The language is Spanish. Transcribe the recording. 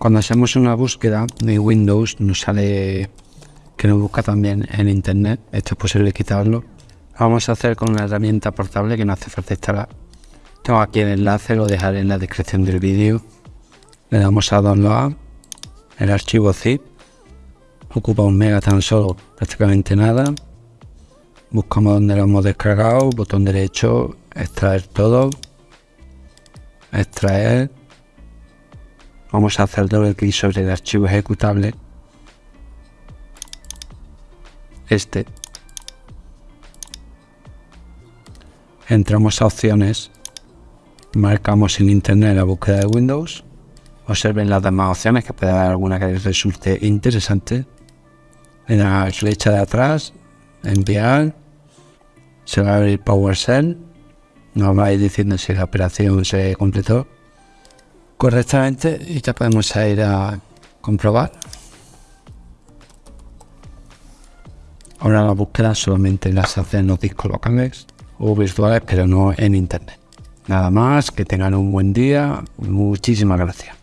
Cuando hacemos una búsqueda de Windows nos sale que nos busca también en internet. Esto es posible quitarlo. Lo vamos a hacer con una herramienta portable que no hace falta instalar. Tengo aquí el enlace, lo dejaré en la descripción del vídeo. Le damos a download el archivo zip. Ocupa un mega tan solo, prácticamente nada. Buscamos donde lo hemos descargado, botón derecho, extraer todo, extraer. Vamos a hacer doble clic sobre el archivo ejecutable. Este. Entramos a opciones, marcamos en internet la búsqueda de Windows. Observen las demás opciones que puede haber alguna que les resulte interesante. En la flecha de atrás, enviar, se va a abrir PowerShell, nos va a ir diciendo si la operación se completó correctamente y ya podemos ir a comprobar. Ahora la búsqueda solamente las hacen los discos locales o virtuales, pero no en internet. Nada más, que tengan un buen día. Muchísimas gracias.